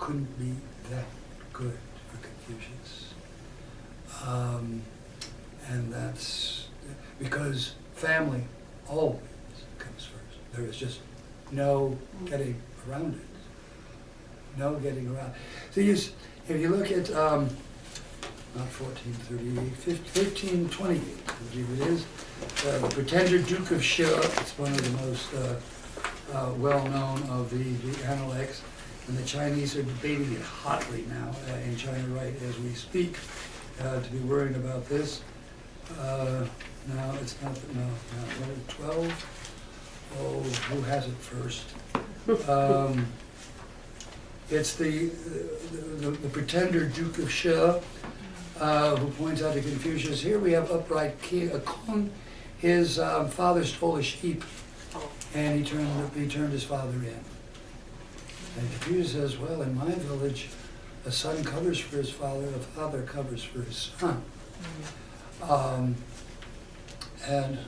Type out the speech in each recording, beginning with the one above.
couldn't be that good for Confucius. Um, and that's because family always comes first. There is just no getting around it. No getting around. So if you look at, um, not fourteen thirty-eight, fifteen twenty-eight, I believe it is, uh, the Pretender Duke of Shi, it's one of the most, uh, uh, well-known of the, the Analects, and the Chinese are debating it hotly now uh, in China right as we speak, uh, to be worrying about this. Uh, no, it's not, no, no, what, twelve? Oh, who has it first? Um, It's the, the, the pretender Duke of Shi, uh, who points out to Confucius, here we have upright king, a Kong, his um, father stole a sheep, and he turned, he turned his father in. And Confucius says, well, in my village, a son covers for his father, a father covers for his son. Um, and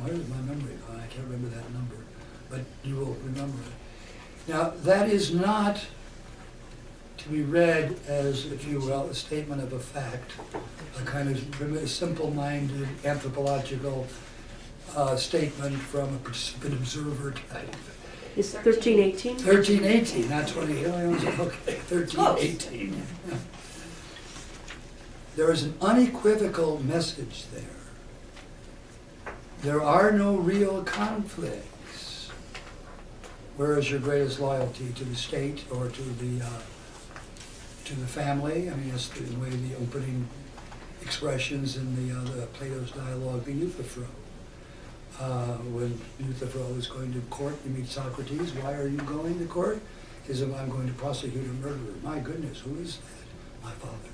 where is my memory gone? I can't remember that number, but you will remember it. Now, that is not to be read as, if you will, a statement of a fact, a kind of simple-minded anthropological uh, statement from a participant observer type. Is thirteen eighteen? Thirteen eighteen, not twenty, okay, thirteen eighteen. There is an unequivocal message there. There are no real conflicts. Where is your greatest loyalty, to the state or to the, uh, to the family? I mean, it's the way the opening expressions in the, uh, the Plato's dialogue, the Euthyphro. Uh, when Euthyphro is going to court, you meet Socrates, why are you going to court? He says, I'm going to prosecute a murderer. My goodness, who is that? My father.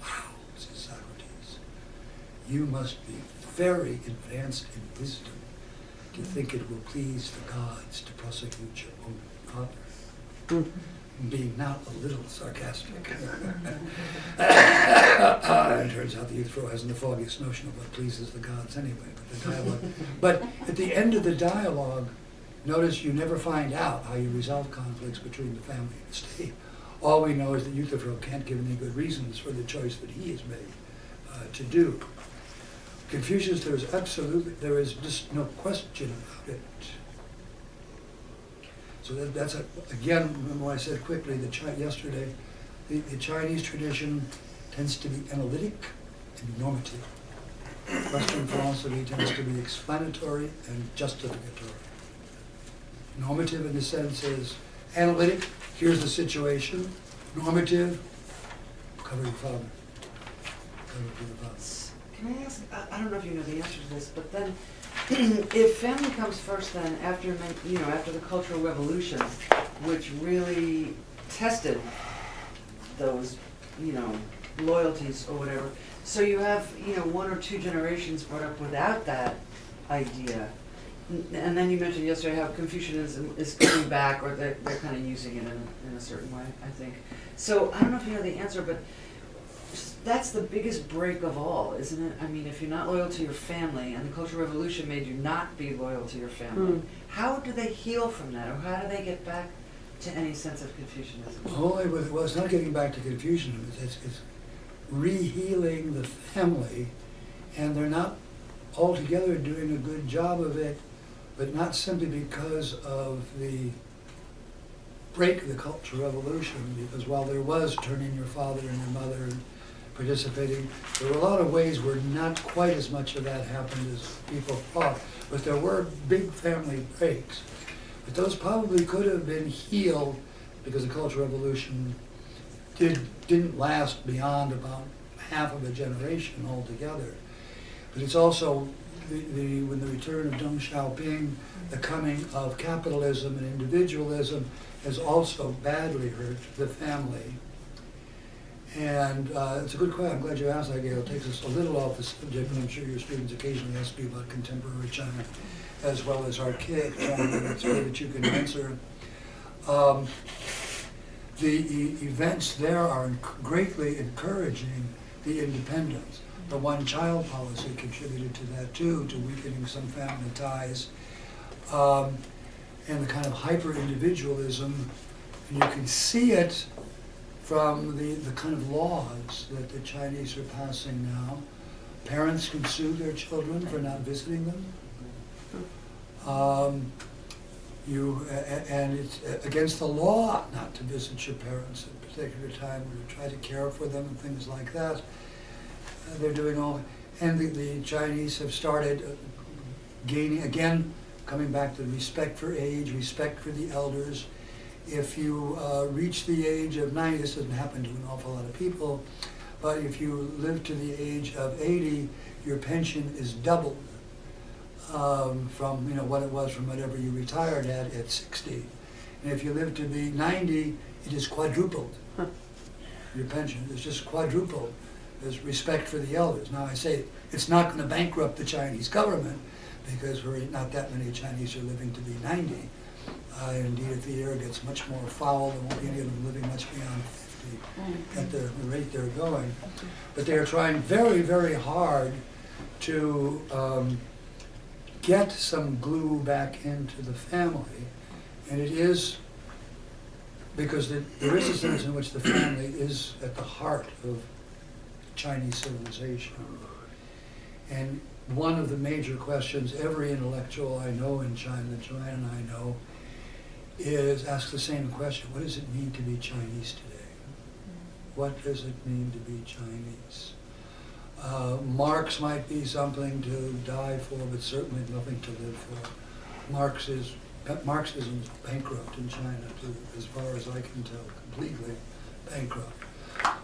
Wow, says Socrates. You must be very advanced in wisdom to think it will please the gods to prosecute your own father. Being not a little sarcastic. Uh, It turns out the Euthyphro hasn't the foggiest notion of what pleases the gods anyway, but the dialogue. But at the end of the dialogue, notice you never find out how you resolve conflicts between the family and the state. All we know is that Euthyphro can't give any good reasons for the choice that he has made uh, to do. Confucius, there is absolutely, there is just no question about it. So that, that's, a, again, remember I said quickly, the Chi, yesterday, the, the Chinese tradition tends to be analytic and normative. Western philosophy tends to be explanatory and justificatory. Normative in the sense is analytic, here's the situation. Normative, cover your father. Cover your father. Can I ask, I, I don't know if you know the answer to this, but then, if family comes first then, after, you know, after the Cultural Revolution, which really tested those, you know, loyalties or whatever, so you have, you know, one or two generations brought up without that idea. And then you mentioned yesterday how Confucianism is coming back, or they're, they're kind of using it in, in a certain way, I think. So, I don't know if you know the answer, but that's the biggest break of all, isn't it? I mean, if you're not loyal to your family, and the Cultural Revolution made you not be loyal to your family, Mm. how do they heal from that, or how do they get back to any sense of Confucianism? Well, it was, well, it's not getting back to Confucianism, it's, it's, it's re-healing the family, and they're not altogether doing a good job of it, but not simply because of the break of the Cultural Revolution, because while there was turning your father and your mother and participating, there were a lot of ways where not quite as much of that happened as people thought, but there were big family breaks. But those probably could have been healed because the Cultural Revolution did, didn't last beyond about half of a generation altogether. But it's also the, the, when the return of Deng Xiaoping, the coming of capitalism and individualism has also badly hurt the family. And uh, it's a good question. I'm glad you asked that, Gail. It takes us a little off the subject, but I'm sure your students occasionally ask you about contemporary China as well as archaic China. It's good that you can answer. Um, the e- events there are greatly encouraging the independence. The one-child policy contributed to that too, to weakening some family ties. Um, and the kind of hyper-individualism you can see it from the, the kind of laws that the Chinese are passing now. Parents can sue their children for not visiting them. Um, you, and it's against the law not to visit your parents at a particular time or to try to care for them and things like that. Uh, They're doing all, and the, the Chinese have started uh, gaining, again, coming back to respect for age, respect for the elders. If you uh, reach the age of ninety, this doesn't happen to an awful lot of people, but if you live to the age of eighty, your pension is doubled um, from, you know, what it was from whatever you retired at at sixty. And if you live to be ninety, it is quadrupled. Huh. Your pension is just quadrupled. There's respect for the elders. Now, I say, it's not gonna bankrupt the Chinese government, because we're, not that many Chinese are living to be ninety. Uh, indeed, if the air gets much more foul, there won't be any of them living much beyond fifty at the rate they're going. But they are trying very, very hard to um, get some glue back into the family. And it is, because the- there is a sense in which the family is at the heart of Chinese civilization. And one of the major questions every intellectual I know in China, Joanne and I know, is ask the same question, what does it mean to be Chinese today? What does it mean to be Chinese? Uh, Marx might be something to die for, but certainly nothing to live for. Marx is, Marxism is bankrupt in China, to, as far as I can tell, completely bankrupt.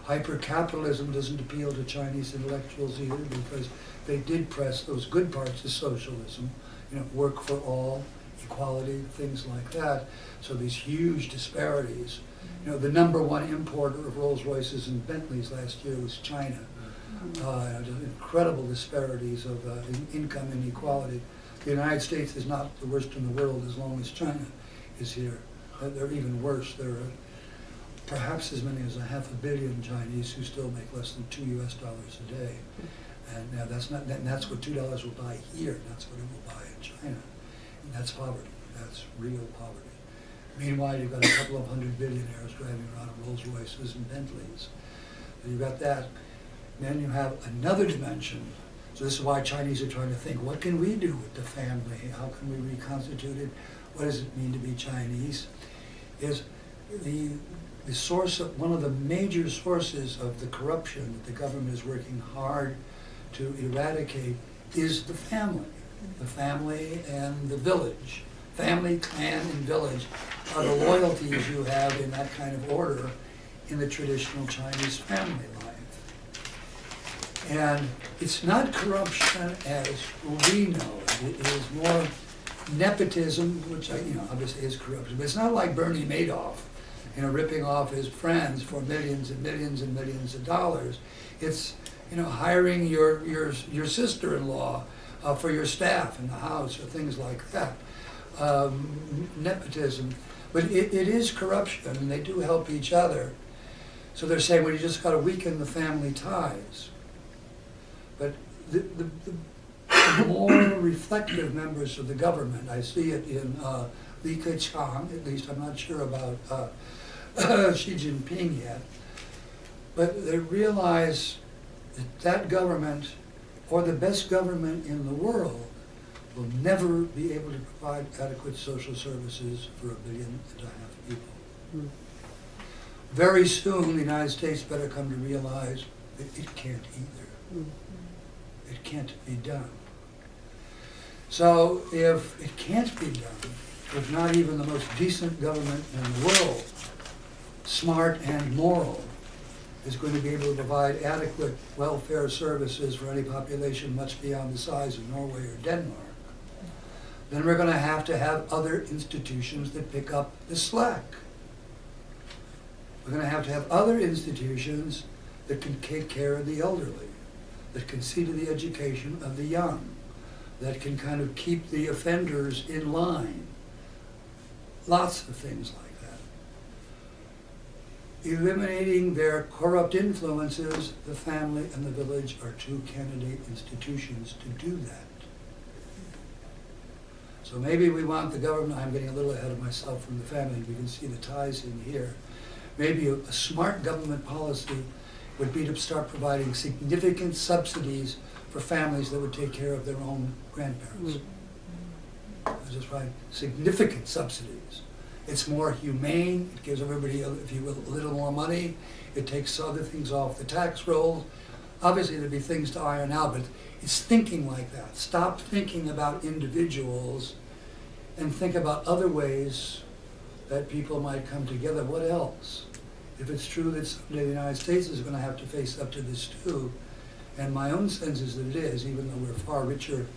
Hyper-capitalism doesn't appeal to Chinese intellectuals either, because they did press those good parts of socialism, you know, work for all, equality, things like that. So these huge disparities. You know, the number one importer of Rolls Royces and Bentleys last year was China. Uh, just incredible disparities of uh, in- income inequality. The United States is not the worst in the world as long as China is here. Uh, They're even worse. There are perhaps as many as a half a billion Chinese who still make less than two US dollars a day. And now that's not, and that's what two dollars will buy here, that's what it will buy in China. That's poverty, that's real poverty. Meanwhile, you've got a couple of hundred billionaires driving around in Rolls Royces and Bentleys. So You've got that. Then you have another dimension. So this is why Chinese are trying to think, what can we do with the family? How can we reconstitute it? What does it mean to be Chinese? Is the, the source of, one of the major sources of the corruption that the government is working hard to eradicate is the family. The family and the village. Family, clan, and village are the loyalties you have in that kind of order in the traditional Chinese family life. And it's not corruption as we know it, it is more nepotism, which I, you know, obviously is corruption, but it's not like Bernie Madoff, you know, ripping off his friends for millions and millions and millions of dollars. It's, you know, hiring your, your, your sister-in-law uh, for your staff in the house or things like that. Um, nepotism, but it, it is corruption, and they do help each other. So they're saying, well, you just gotta weaken the family ties. But the, the, the more reflective members of the government, I see it in uh, Li Keqiang, at least I'm not sure about uh, Xi Jinping yet, but they realize that that government, or the best government in the world, will never be able to provide adequate social services for a billion and a half people. Hmm. Very soon, the United States better come to realize that it can't either. Hmm. It can't be done. So if it can't be done, if not even the most decent government in the world, smart and moral, is going to be able to provide adequate welfare services for any population much beyond the size of Norway or Denmark, then we're going to have to have other institutions that pick up the slack. We're going to have to have other institutions that can take care of the elderly, that can see to the education of the young, that can kind of keep the offenders in line. Lots of things like that. Eliminating their corrupt influences, the family and the village are two candidate institutions to do that. So maybe we want the government, I'm getting a little ahead of myself from the family, we can see the ties in here. Maybe a, a smart government policy would be to start providing significant subsidies for families that would take care of their own grandparents. That's Just right, significant subsidies. It's more humane, it gives everybody, if you will, a little more money, it takes other things off the tax roll. Obviously, there'd be things to iron out, but it's thinking like that. Stop thinking about individuals and think about other ways that people might come together. What else? If it's true that someday the United States is gonna have to face up to this too, and my own sense is that it is, even though we're far richer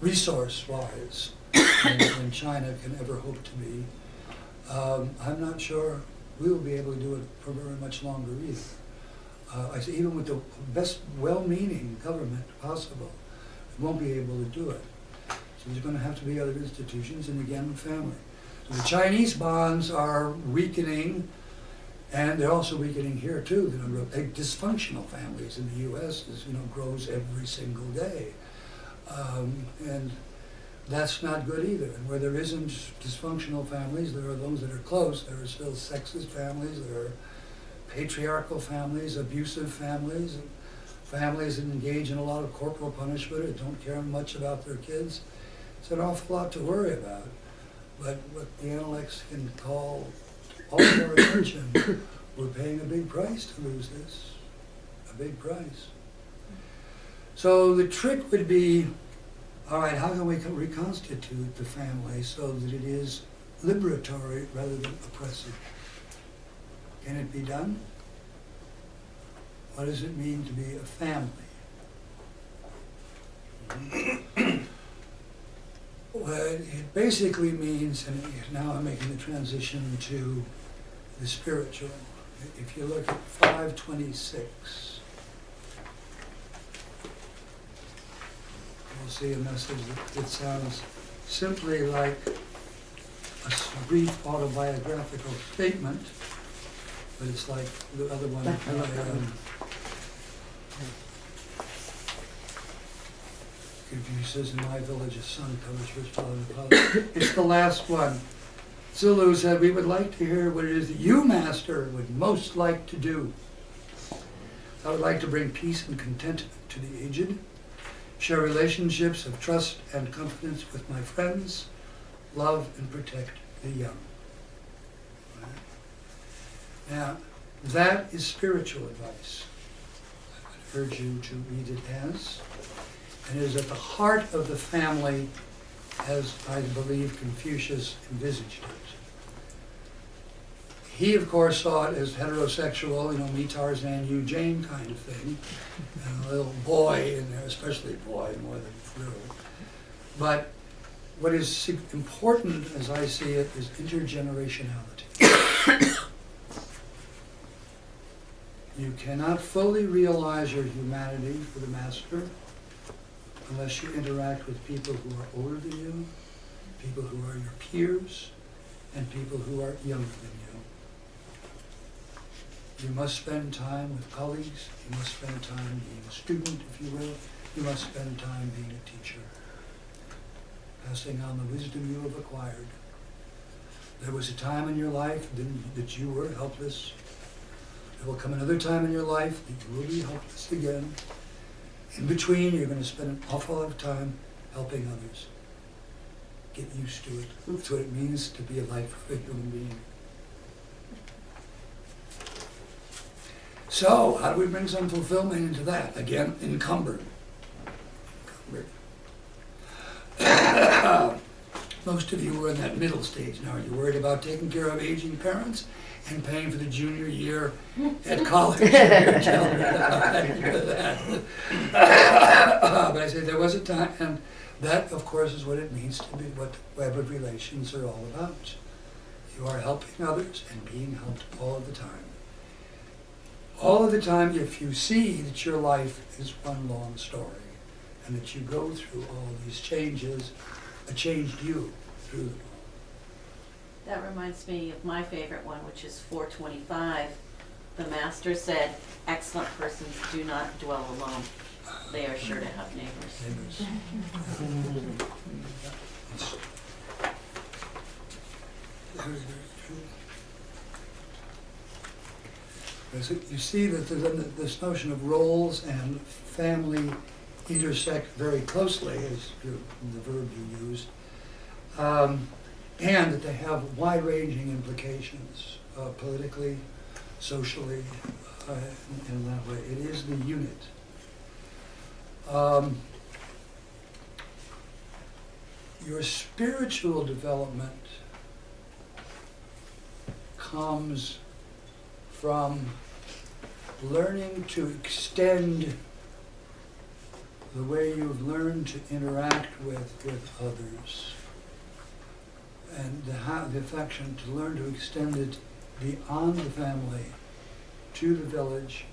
resource-wise than China can ever hope to be, um, I'm not sure we will be able to do it for very much longer either. Uh, I say even with the best well-meaning government possible, we won't be able to do it. So there's gonna have to be other institutions and again, family. So the Chinese bonds are weakening, and they're also weakening here too. The number of dysfunctional families in the US is, you know, grows every single day. Um, and that's not good either. And where there isn't dysfunctional families, there are those that are close. There are still sexist families, there are patriarchal families, abusive families, families that engage in a lot of corporal punishment and don't care much about their kids. It's an awful lot to worry about. But what the Analects can call all our attention, we're paying a big price to lose this, a big price. So the trick would be, all right, how can we reconstitute the family so that it is liberatory rather than oppressive? Can it be done? What does it mean to be a family? well, it basically means, and now I'm making the transition to the spiritual. If you look at 526, see a this is that it sounds simply like a brief autobiographical statement, but it's like the other one. Um, says, in my village, a son father and father. it's the last one. Zilu said, we would like to hear what it is that you, master, would most like to do. I would like to bring peace and contentment to the aged, share relationships of trust and confidence with my friends, love and protect the young. Now, that is spiritual advice. I would urge you to read it as and is at the heart of the family as I believe Confucius envisaged it. He, of course, saw it as heterosexual, you know, me Tarzan, you Jane kind of thing, and a little boy in there, especially boy more than girl. But what is important, as I see it, is intergenerationality. You cannot fully realize your humanity for the master unless you interact with people who are older than you, people who are your peers, and people who are younger than you. You must spend time with colleagues, you must spend time being a student, if you will, you must spend time being a teacher, passing on the wisdom you have acquired. There was a time in your life that- you were helpless. There will come another time in your life that you will be helpless again. In between, you're going to spend an awful lot of time helping others. Get used to it. That's what it means to be a life of a human being. So, how do we bring some fulfillment into that? Again, encumbered. Encumbered. Most of you are in that middle stage now. Are you worried about taking care of aging parents and paying for the junior year at college? for your children? but I say there was a time, and that, of course, is what it means to be what the web of relations are all about. You are helping others and being helped all the time. All of the time, if you see that your life is one long story and that you go through all these changes, a changed you through them all. That reminds me of my favorite one, which is four twenty-five. The master said, excellent persons do not dwell alone. They are sure to have neighbors. neighbors. It's very, very true. As it- You see that there's this notion of roles and family intersect very closely, as your- the verb you used, um, and that they have wide-ranging implications uh, politically, socially, uh, in in that way. It is the unit. Um, Your spiritual development comes from learning to extend the way you've learned to interact with, with others. And to have the affection, to learn to extend it beyond the family, to the village,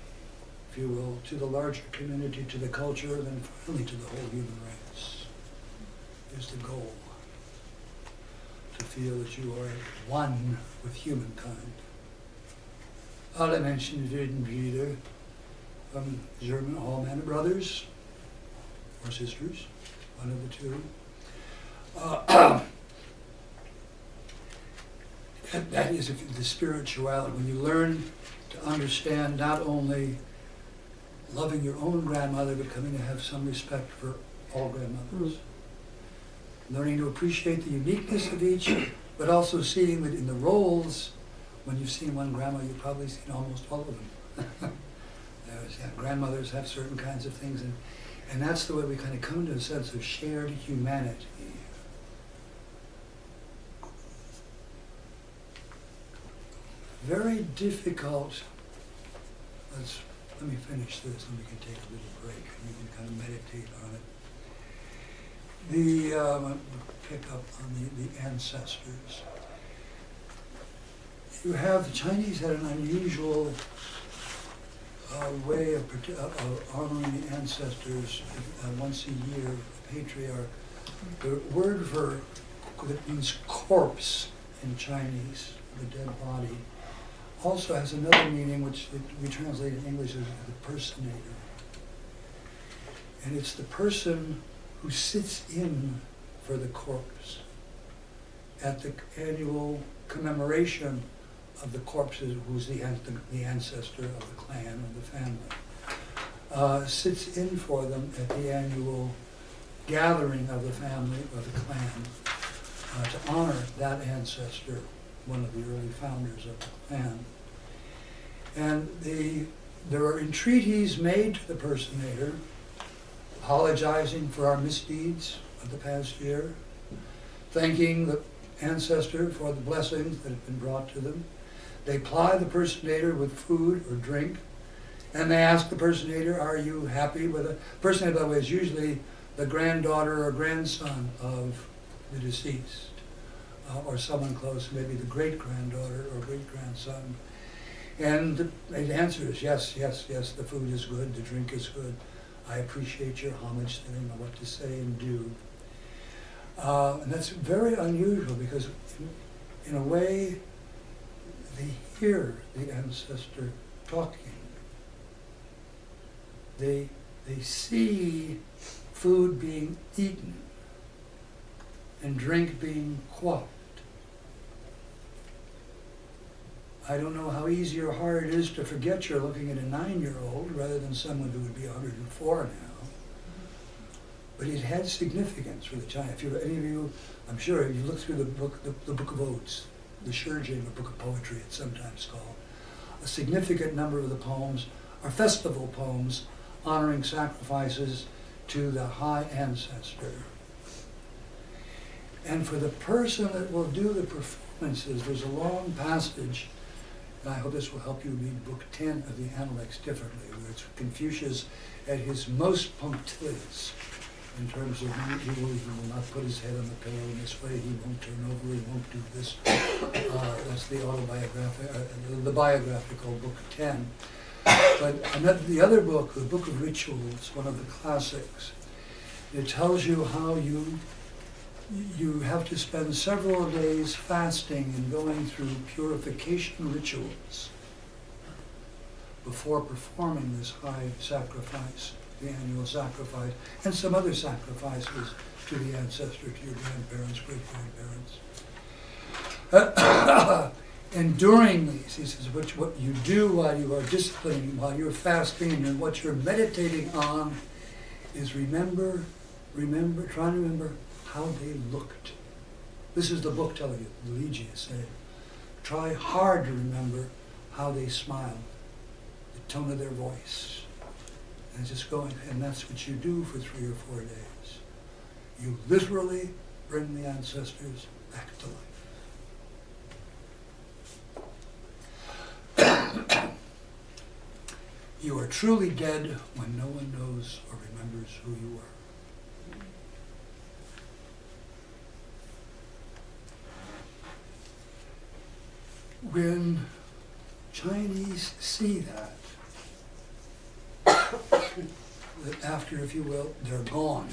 if you will, to the larger community, to the culture, and then finally to the whole human race, is the goal. To feel that you are one with humankind. Alle Menschen werden Brüder, from German, are brothers, or sisters, one of the two. Uh, that- That is the spirituality, when you learn to understand not only loving your own grandmother, but coming to have some respect for all grandmothers. Learning to appreciate the uniqueness of each, but also seeing that in the roles, when you've seen one grandma, you've probably seen almost all of them. There's, yeah, grandmothers have certain kinds of things, and, and that's the way we kind of come to a sense of shared humanity. Very difficult, let's, let me finish this and we can take a little break and you can kind of meditate on it. The, um, pick up on the, the ancestors. You have, the Chinese had an unusual uh, way of, of honoring the ancestors uh, once a year, patriarch. The word for, that means corpse in Chinese, the dead body, also has another meaning which we translate in English as the personator. And it's the person who sits in for the corpse at the annual commemoration of the corpses who's the, an- the ancestor of the clan or the family. Uh, sits in for them at the annual gathering of the family or the clan uh, to honor that ancestor, one of the early founders of the clan. And the, there are entreaties made to the personator, apologizing for our misdeeds of the past year, thanking the ancestor for the blessings that have been brought to them. They ply the personator with food or drink, and they ask the personator, are you happy with it? Personator, by the way, is usually the granddaughter or grandson of the deceased, uh, or someone close, maybe the great-granddaughter or great-grandson. And the answer is yes, yes, yes, the food is good, the drink is good. I appreciate your homage, they don't know what to say and do. Uh, and that's very unusual because in, in a way, they hear the ancestor talking. They, they see food being eaten and drink being quaffed. I don't know how easy or hard it is to forget you're looking at a nine-year-old rather than someone who would be 104 now. But it had significance for the China. If you, any of you, I'm sure, if you look through the book, the, the Book of Odes, the Shijing, or Book of Poetry, it's sometimes called, a significant number of the poems are festival poems honoring sacrifices to the high ancestor. And for the person that will do the performances, there's a long passage, and I hope this will help you read Book 10 of the Analects differently, where it's Confucius at his most punctilious in terms of he will, he will not put his head on the pillow in this way, he won't turn over, he won't do this. Uh, that's the autobiographic, uh, the- the biographical Book 10. But another, the other book, the Book of Rituals, one of the classics, it tells you how you you have to spend several days fasting and going through purification rituals before performing this high sacrifice the annual sacrifice, and some other sacrifices to the ancestor, to your grandparents, great-grandparents. And during these, he says, which what you do while you are disciplining, while you're fasting, and what you're meditating on is remember, remember, try and remember how they looked. This is the book telling you, Liji is saying. Try hard to remember how they smiled, the tone of their voice. And just going, and that's what you do for three or four days. You literally bring the ancestors back to life. You are truly dead when no one knows or remembers who you were. When Chinese see that, that after, if you will, they're gone,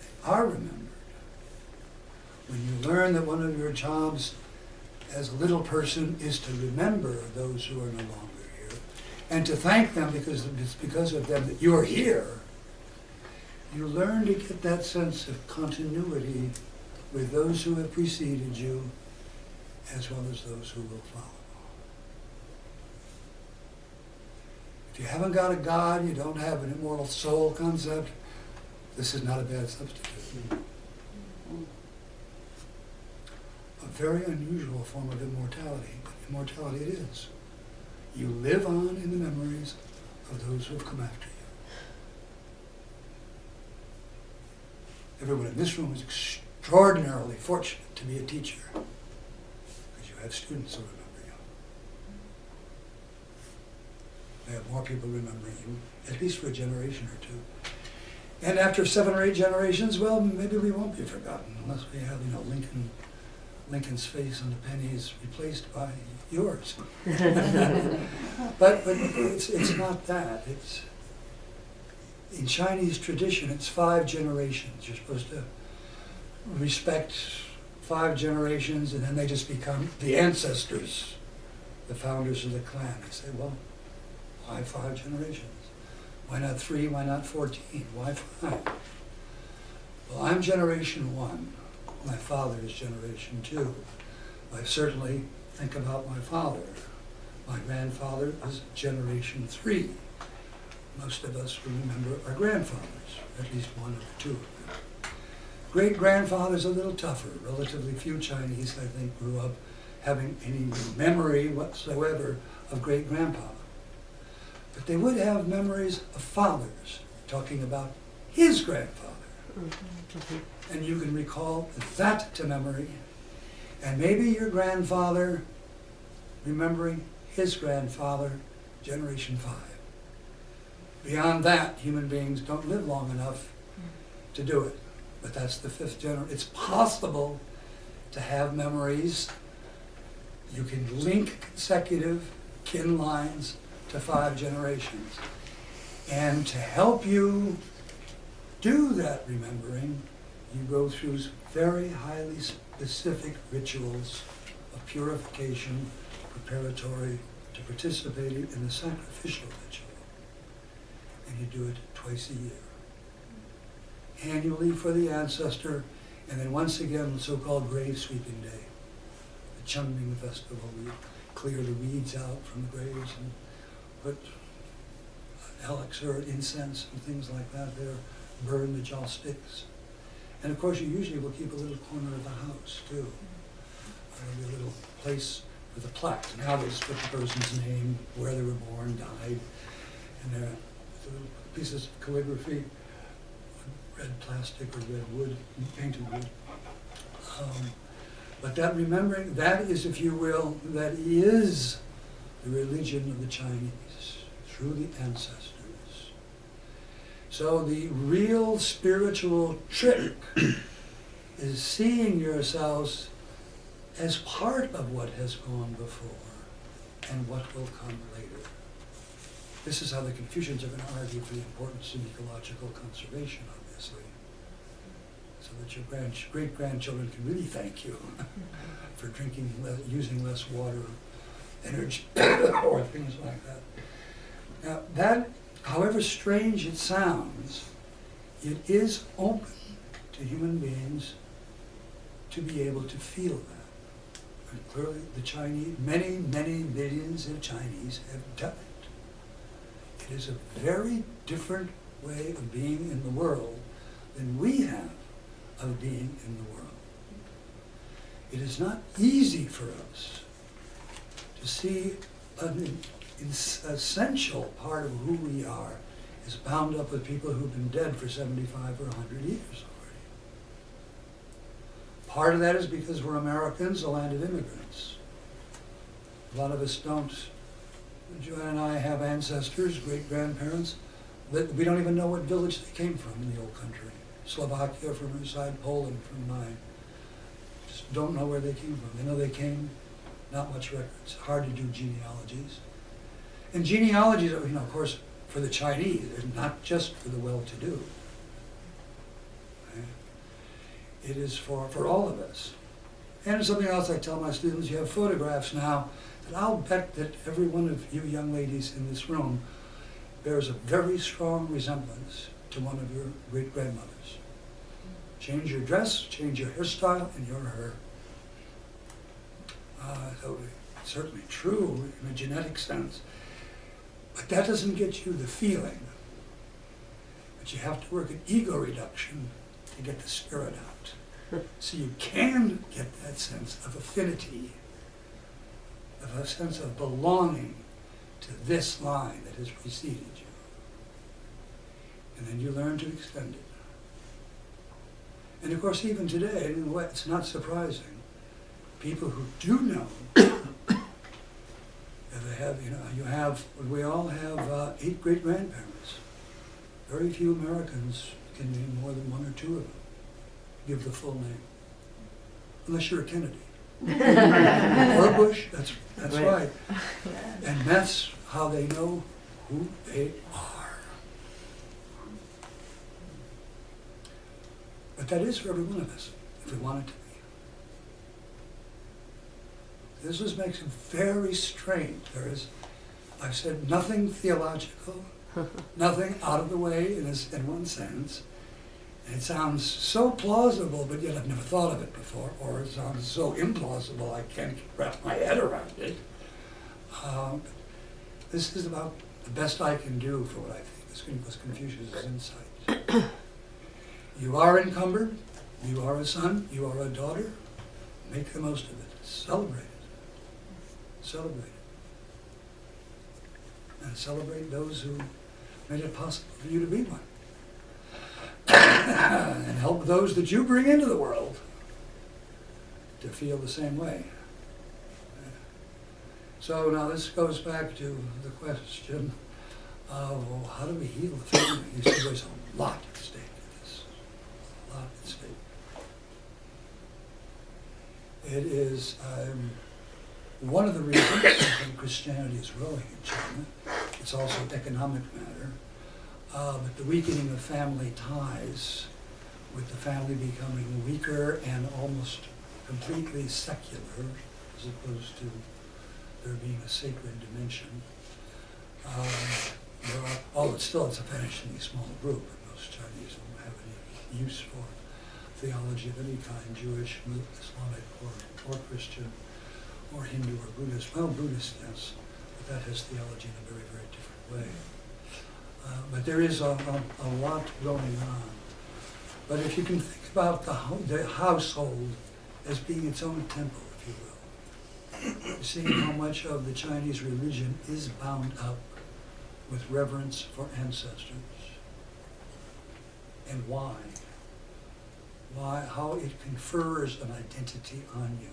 they are remembered. When you learn that one of your jobs as a little person is to remember those who are no longer here and to thank them because it's because of them that you're here, you learn to get that sense of continuity with those who have preceded you as well as those who will follow. If you haven't got a God, you don't have an immortal soul concept, this is not a bad substitute. A very unusual form of immortality, but immortality it is. You live on in the memories of those who have come after you. Everyone in this room is extraordinarily fortunate to be a teacher because you have students who you. They have more people remembering you, at least for a generation or two. And after seven or eight generations, well, maybe we won't be forgotten unless we have, you know, Lincoln, Lincoln's face on the pennies replaced by yours. But, but it's, it's not that. It's, in Chinese tradition, it's five generations. You're supposed to respect five generations and then they just become the ancestors, the founders of the clan. I say, well, why five generations? Why not three? Why not 14? Why five? Well, I'm generation one. My father is generation two. I certainly think about my father. My grandfather is generation three. Most of us remember our grandfathers, at least one or two of them. Great grandfathers a little tougher. Relatively few Chinese, I think, grew up having any memory whatsoever of great grandpa. But they would have memories of fathers, talking about his grandfather. And you can recall that to memory. And maybe your grandfather remembering his grandfather, generation five. Beyond that, human beings don't live long enough to do it. But that's the fifth generation. It's possible to have memories. You can link consecutive kin lines to five generations. And to help you do that remembering, you go through very highly specific rituals of purification preparatory to participating in the sacrificial ritual. And you do it twice a year. Annually for the ancestor, and then once again, the so-called grave sweeping day, the Qingming festival. We clear the weeds out from the graves and put elixir, incense, and things like that there, burn the joss sticks. And of course, you usually will keep a little corner of the house too. A little place with a plaque. And Now they put the person's name, where they were born, died, and there little pieces of calligraphy, red plastic or red wood, painted wood. Um, but that remembering, that is, if you will, that is the religion of the Chinese, through the ancestors. So the real spiritual trick is seeing yourselves as part of what has gone before and what will come later. This is how the Confucians are going to argue for the importance of ecological conservation, obviously, so that your grand, great-grandchildren can really thank you for drinking, using less water, energy, or things like that. Now, that however strange it sounds, it is open to human beings to be able to feel that. And clearly, the Chinese, many, many millions of Chinese have done it. It is a very different way of being in the world than we have of being in the world. It is not easy for us to see an essential part of who we are is bound up with people who've been dead for 75 or 100 years already. Part of that is because we're Americans, a land of immigrants. A lot of us don't. Joanne and I have ancestors, great grandparents, that we don't even know what village they came from in the old country. Slovakia from her side, Poland from mine. Just don't know where they came from. They know they came, not much records. Hard to do genealogies. And genealogies, you know, of course, for the Chinese, they're not just for the well-to-do. It is for, for all of us. And something else I tell my students, you have photographs now and I'll bet that every one of you young ladies in this room bears a very strong resemblance to one of your great-grandmothers. Change your dress, change your hairstyle, and you're her. Uh, so it's certainly true in a genetic sense. But that doesn't get you the feeling. But you have to work at ego reduction to get the spirit out. Hmm. So you can get that sense of affinity, of a sense of belonging to this line that has preceded you. And then you learn to extend it. And of course, even today, in a way, it's not surprising. People who do know, have, you know, you have, we all have uh, eight great grandparents. Very few Americans can name more than one or two of them. Give the full name. Unless you're a Kennedy. or Bush, that's, that's Right. right. And that's how they know who they are. But that is for every one of us, if we want it to be. This is, makes it very strange. There is, I've said nothing theological, nothing out of the way in, this, in one sense. And it sounds so plausible, but yet I've never thought of it before, or it sounds so implausible I can't wrap my head around it. Um, this is about the best I can do for what I think was Confucius' insight. you are encumbered, you are a son, you are a daughter, make the most of it, celebrate it. Celebrate it. And celebrate those who made it possible for you to be one. and help those that you bring into the world to feel the same way. So now this goes back to the question of well, how do we heal the family? You see, there's a lot at stake in this. A lot at stake. It is um, one of the reasons think Christianity is growing in China. It's also an economic matter. Uh, but the weakening of family ties, with the family becoming weaker and almost completely secular, as opposed to there being a sacred dimension. Um, there are, still it's a vanishingly small group, and most Chinese don't have any use for theology of any kind, Jewish, Islamic, or, or Christian, or Hindu or Buddhist. Well, Buddhist, yes, but that has theology in a very, very different way. Uh, but there is a, a, a lot going on. But if you can think about the, hou- the household as being its own temple, if you will, seeing how much of the Chinese religion is bound up with reverence for ancestors, and why, why, how it confers an identity on you.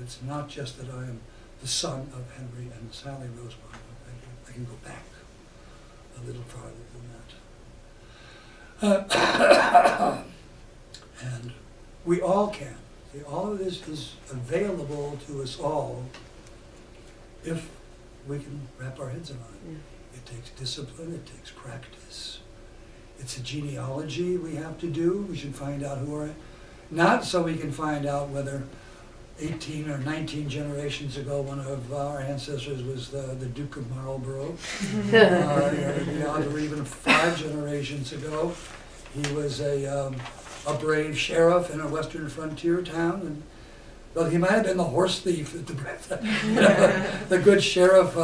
It's not just that I am the son of Henry and Sally Rosemont. I can, I can go back a little farther than that. Uh, and we all can. See, all of this is available to us all if we can wrap our heads around it. Yeah. It takes discipline, it takes practice. It's a genealogy we have to do. We should find out who are, not so we can find out whether eighteen or nineteen generations ago, one of our ancestors was the, the Duke of Marlborough. Uh, or even five generations ago, he was a, um, a brave sheriff in a western frontier town, and, well, he might have been the horse thief, at the, the good sheriff